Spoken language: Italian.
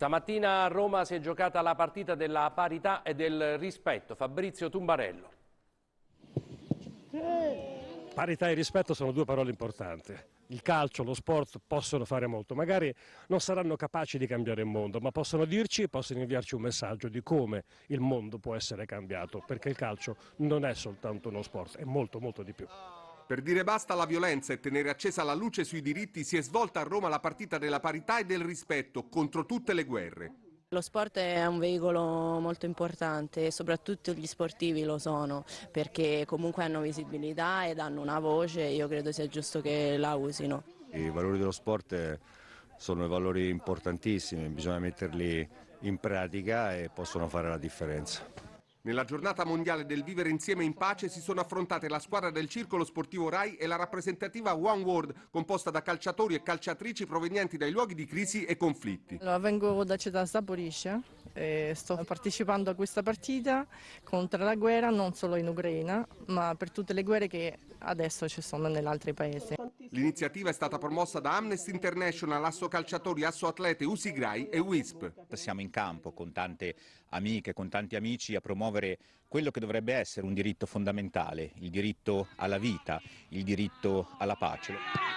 Stamattina a Roma si è giocata la partita della parità e del rispetto. Fabrizio Tumbarello. Parità e rispetto sono due parole importanti. Il calcio, lo sport possono fare molto, magari non saranno capaci di cambiare il mondo, ma possono dirci e possono inviarci un messaggio di come il mondo può essere cambiato, perché il calcio non è soltanto uno sport, è molto molto di più. Per dire basta alla violenza e tenere accesa la luce sui diritti si è svolta a Roma la partita della parità e del rispetto contro tutte le guerre. Lo sport è un veicolo molto importante e soprattutto gli sportivi lo sono perché comunque hanno visibilità ed hanno una voce e io credo sia giusto che la usino. I valori dello sport sono valori importantissimi, bisogna metterli in pratica e possono fare la differenza. Nella giornata mondiale del vivere insieme in pace si sono affrontate la squadra del Circolo Sportivo Rai e la rappresentativa One World, composta da calciatori e calciatrici provenienti dai luoghi di crisi e conflitti. Allora, vengo da città Zaporizhia e sto partecipando a questa partita contro la guerra non solo in Ucraina, ma per tutte le guerre che adesso ci sono negli altri paesi. L'iniziativa è stata promossa da Amnesty International, Asso Calciatori, Asso Atlete, Usigrai e WISP. Siamo in campo con tante amiche, con tanti amici a promuovere quello che dovrebbe essere un diritto fondamentale, il diritto alla vita, il diritto alla pace.